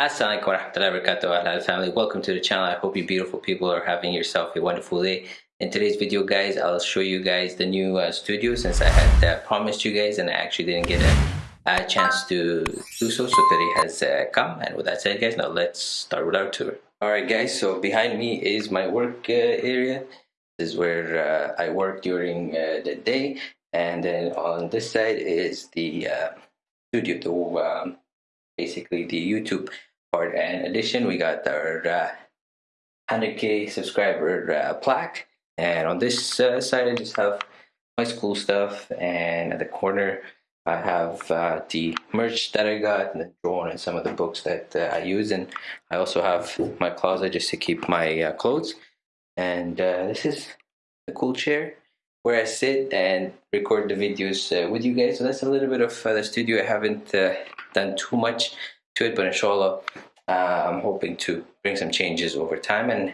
Assalamualaikum warahmatullahi wabarakatuh Ahlal family. Welcome to the channel. I hope you beautiful people are having yourself a wonderful day. In today's video guys I'll show you guys the new uh, studio since I had uh, promised you guys and I actually didn't get a, a chance to do so. So today has uh, come and with that said guys now let's start with our tour. Alright guys so behind me is my work uh, area. This is where uh, I work during uh, the day. And then on this side is the studio the um, basically the YouTube And in addition, we got our uh, 100k subscriber uh, plaque. And on this uh, side, I just have my school stuff. And at the corner, I have uh, the merch that I got, and the drawing, and some of the books that uh, I use. And I also have my closet just to keep my uh, clothes. And this is the cool chair where I sit and record the videos with you guys. So that's a little bit of the studio. I haven't done too much to it, but inshallah, uh, I'm hoping to bring some changes over time. And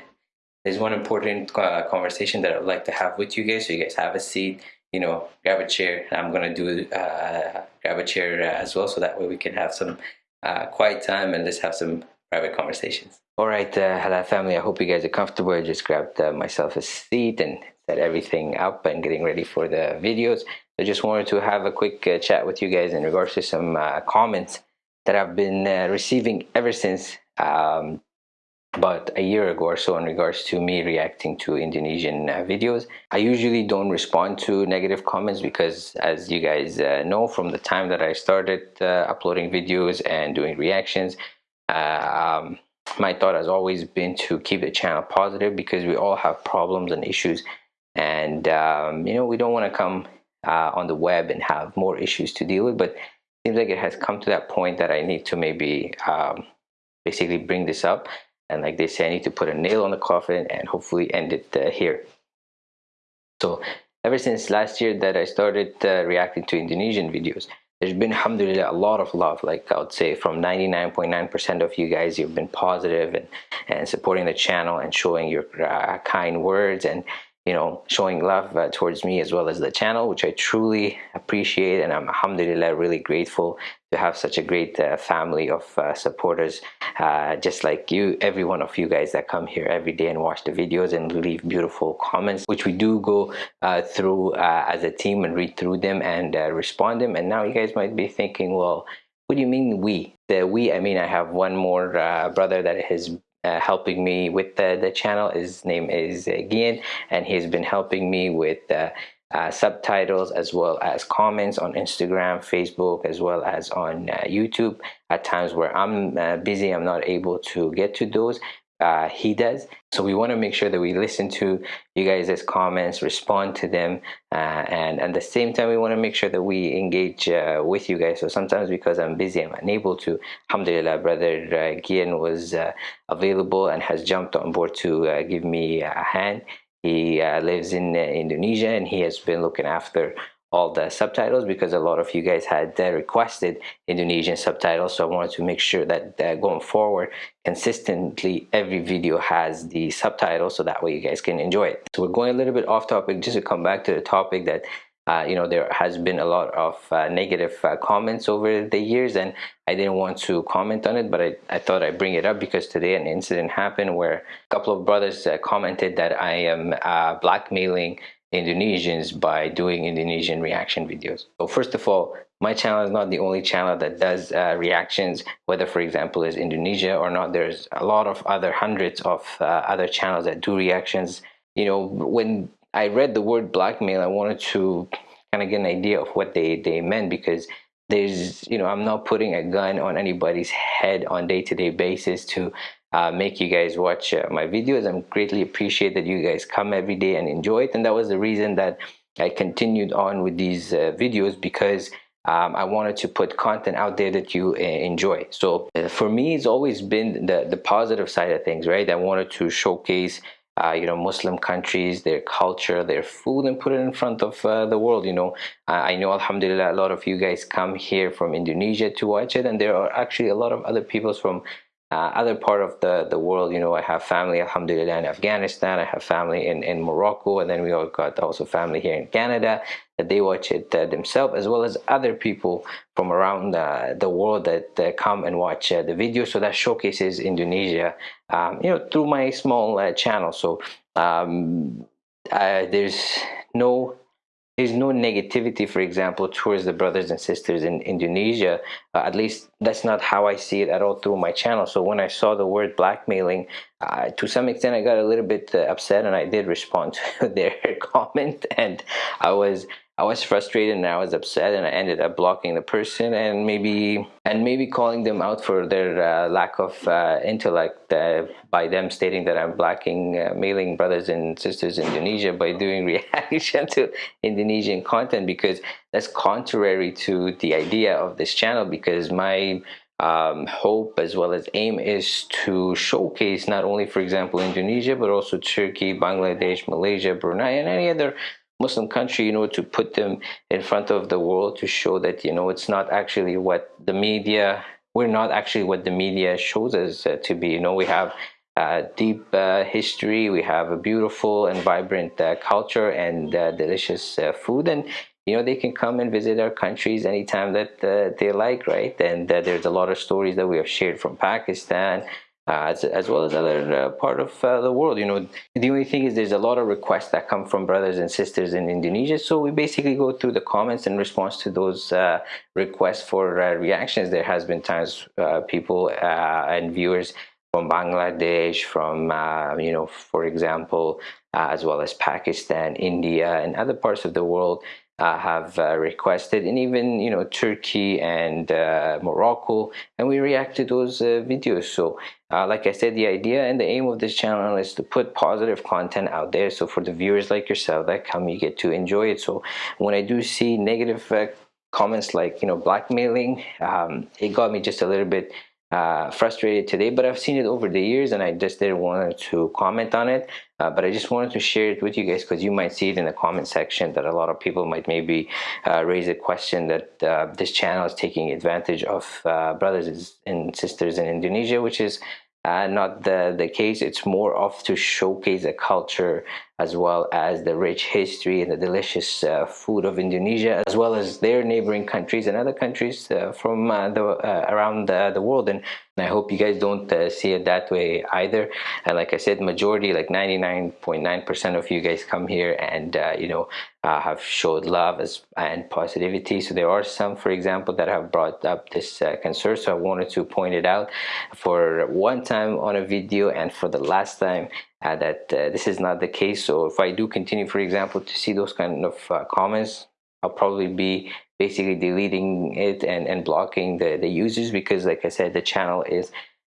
there's one important uh, conversation that I'd like to have with you guys. So you guys have a seat, you know, grab a chair. I'm gonna do uh, grab a chair uh, as well, so that way we can have some uh, quiet time and let's have some private conversations. All right, uh, Halal family. I hope you guys are comfortable. I just grabbed myself a seat and set everything up and getting ready for the videos. I just wanted to have a quick chat with you guys in regards to some comments that I've been uh, receiving ever since um, about a year ago or so in regards to me reacting to Indonesian uh, videos. I usually don't respond to negative comments because as you guys uh, know from the time that I started uh, uploading videos and doing reactions, uh, um, my thought has always been to keep the channel positive because we all have problems and issues and um, you know we don't want to come uh, on the web and have more issues to deal with but seems like it has come to that point that I need to maybe um, basically bring this up. And like they say, I need to put a nail on the coffin and hopefully end it uh, here. So ever since last year that I started uh, reacting to Indonesian videos, there's been alhamdulillah a lot of love like i would say from 99.9 percent of you guys you've been positive and and supporting the channel and showing your uh, kind words and you know, showing love uh, towards me as well as the channel, which I truly appreciate. And I'm alhamdulillah really grateful to have such a great uh, family of uh, supporters, uh, just like you, every one of you guys that come here every day and watch the videos and leave beautiful comments, which we do go uh, through uh, as a team and read through them and respond them. And now you guys might be thinking, well, what do you mean we? The we, I mean, I have one more brother that has uh, helping me with the, the channel. His name is uh, Gian, and he's been helping me with uh, uh, subtitles as well as comments on Instagram, Facebook, as well as on uh, YouTube. At times where I'm uh, busy, I'm not able to get to those uh, he does. So we want to make sure that we listen to you guys' comments, respond to them, uh, and at the same time, we want to make sure that we engage uh, with you guys. So sometimes because I'm busy, I'm unable to. Alhamdulillah, brother uh, Gian was uh, available and has jumped on board to uh, give me a hand. He uh, lives in Indonesia and he has been looking after all the subtitles because a lot of you guys had uh, requested Indonesian subtitles so I wanted to make sure that uh, going forward consistently every video has the subtitles so that way you guys can enjoy it. So we're going a little bit off topic just to come back to the topic that uh, you know there has been a lot of uh, negative uh, comments over the years and I didn't want to comment on it but I, I thought I'd bring it up because today an incident happened where a couple of brothers uh, commented that I am blackmailing Indonesians by doing Indonesian reaction videos. So first of all, my channel is not the only channel that does uh, reactions, whether for example is Indonesia or not. There's a lot of other hundreds of uh, other channels that do reactions. You know, when I read the word blackmail, I wanted to kind of get an idea of what they, they meant because there's, you know, I'm not putting a gun on anybody's head on day-to-day -day basis to uh, make you guys watch uh, my videos. I'm greatly appreciate that you guys come every day and enjoy it. And that was the reason that I continued on with these uh, videos because um, I wanted to put content out there that you uh, enjoy. So uh, for me, it's always been the, the positive side of things, right? I wanted to showcase uh, you know Muslim countries, their culture, their food, and put it in front of uh, the world. You know, I know Alhamdulillah, a lot of you guys come here from Indonesia to watch it, and there are actually a lot of other people from uh, other part of the the world you know i have family alhamdulillah in afghanistan. I have family in in morocco and then we all got also family here in canada that they watch it uh, themselves as well as other people from around uh, the world that uh, come and watch uh, the video. So that showcases indonesia um, you know through my small uh, channel. So um, there's no there's no negativity, for example, towards the brothers and sisters in Indonesia. Uh, at least that's not how I see it at all through my channel. So when I saw the word blackmailing, uh, to some extent, I got a little bit uh, upset and I did respond to their comment. And I was I was frustrated and I was upset and I ended up blocking the person and maybe and maybe calling them out for their uh, lack of uh, intellect uh, by them stating that I'm blocking uh, mailing brothers and sisters in Indonesia by doing reaction to Indonesian content because that's contrary to the idea of this channel because my um, hope as well as aim is to showcase not only for example Indonesia but also Turkey, Bangladesh, Malaysia, Brunei and any other Muslim country, you know, to put them in front of the world to show that, you know, it's not actually what the media, we're not actually what the media shows us uh, to be. You know, we have uh, deep uh, history, we have a beautiful and vibrant uh, culture and uh, delicious uh, food. And, you know, they can come and visit our countries anytime that they like, right? And there's a lot of stories that we have shared from Pakistan, uh, as, as well as other uh, part of uh, the world. You know, the only thing is there's a lot of requests that come from brothers and sisters in Indonesia. So we basically go through the comments in response to those uh, requests for uh, reactions. There has been times uh, people and viewers from Bangladesh, from, you know, for example, as well as Pakistan, India, and other parts of the world uh, have uh, requested and even you know Turkey and uh, Morocco and we react to those videos so uh, like I said the idea and the aim of this channel is to put positive content out there. So for the viewers like yourself that come you get to enjoy it. So when I do see negative uh, comments like you know blackmailing um, it got me just a little bit uh, frustrated today but I've seen it over the years and I just didn't want to comment on it uh, but I just wanted to share it with you guys because you might see it in the comment section that a lot of people might maybe uh, raise a question that uh, this channel is taking advantage of uh, brothers and sisters in Indonesia which is uh, not the, the case. It's more of to showcase a culture as well as the rich history and the delicious uh, food of Indonesia, as well as their neighboring countries and other countries uh, from uh, the uh, around the, world. And, I hope you guys don't uh, see it that way either. And like I said, majority, like 99.9% of you guys come here and you know uh, have showed love as, and positivity. So there are some, for example, that have brought up this uh, concern. So I wanted to point it out for one time on a video and for the last time uh, that uh, this is not the case. So if I do continue, for example, to see those kind of uh, comments, I'll probably be basically deleting it and, and blocking the, the users because like I said, the channel is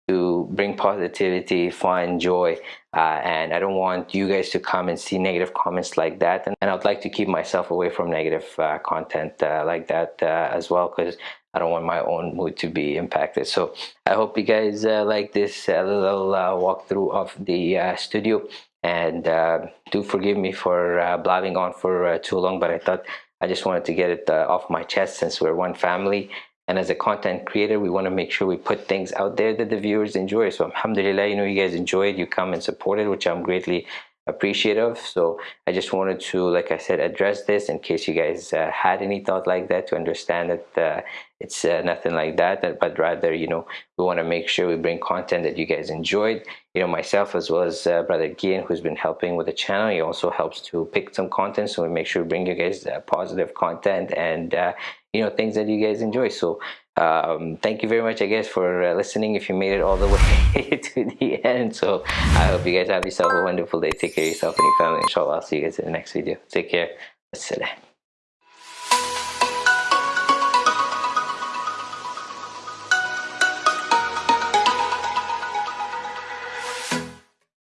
to bring positivity, fun, joy, uh, and I don't want you guys to come and see negative comments like that. And, and I'd like to keep myself away from negative uh, content uh, like that as well because I don't want my own mood to be impacted. So I hope you guys uh, like this uh, little uh, walkthrough of the uh, studio. And uh, do forgive me for blabbing on for too long, but I thought I just wanted to get it off my chest since we're one family and as a content creator, we want to make sure we put things out there that the viewers enjoy. So alhamdulillah, you know, you guys enjoy it, you come and support it, which I'm greatly appreciative. So I just wanted to, like I said, address this in case you guys uh, had any thought like that to understand that uh, it's uh, nothing like that, but rather, you know, we want to make sure we bring content that you guys enjoyed. You know, myself as well as uh, Brother Gian, who's been helping with the channel, he also helps to pick some content. So we make sure we bring you guys uh, positive content and uh, you know things that you guys enjoy so um, thank you very much I guess for uh, listening if you made it all the way to the end. So I hope you guys have yourself a wonderful day. Take care of yourself and your family. Inshallah I'll see you guys in the next video. Take care. Assalam.